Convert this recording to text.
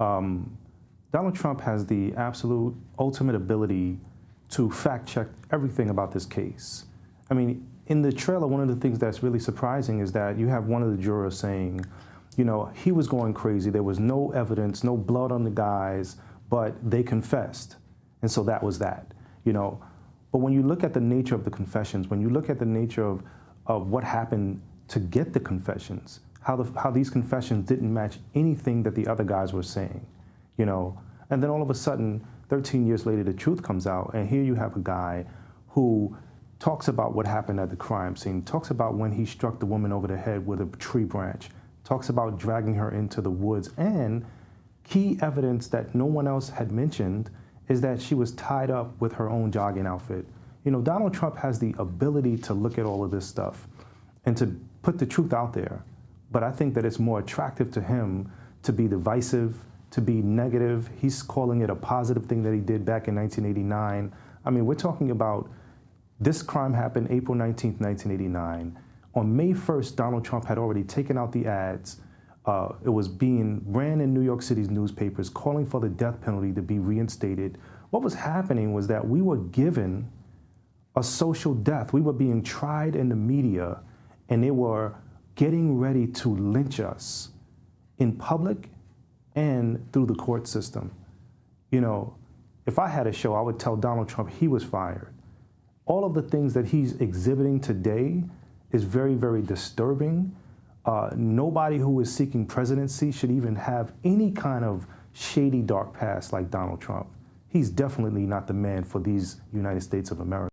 um, Donald Trump has the absolute ultimate ability to fact check everything about this case. I mean, in the trailer, one of the things that's really surprising is that you have one of the jurors saying, you know, he was going crazy. There was no evidence, no blood on the guys, but they confessed. And so that was that, you know. But when you look at the nature of the confessions, when you look at the nature of, of what happened to get the confessions, how, the, how these confessions didn't match anything that the other guys were saying, you know. And then all of a sudden, 13 years later, the truth comes out, and here you have a guy who talks about what happened at the crime scene, talks about when he struck the woman over the head with a tree branch, talks about dragging her into the woods, and key evidence that no one else had mentioned is that she was tied up with her own jogging outfit. You know, Donald Trump has the ability to look at all of this stuff and to put the truth out there. But I think that it's more attractive to him to be divisive, to be negative. He's calling it a positive thing that he did back in 1989. I mean, we're talking about this crime happened April 19, 1989. On May 1st, Donald Trump had already taken out the ads. Uh, it was being ran in New York City's newspapers calling for the death penalty to be reinstated. What was happening was that we were given a social death. We were being tried in the media, and they were getting ready to lynch us in public and through the court system. You know, if I had a show, I would tell Donald Trump he was fired all of the things that he's exhibiting today is very, very disturbing. Uh, nobody who is seeking presidency should even have any kind of shady dark past like Donald Trump. He's definitely not the man for these United States of America.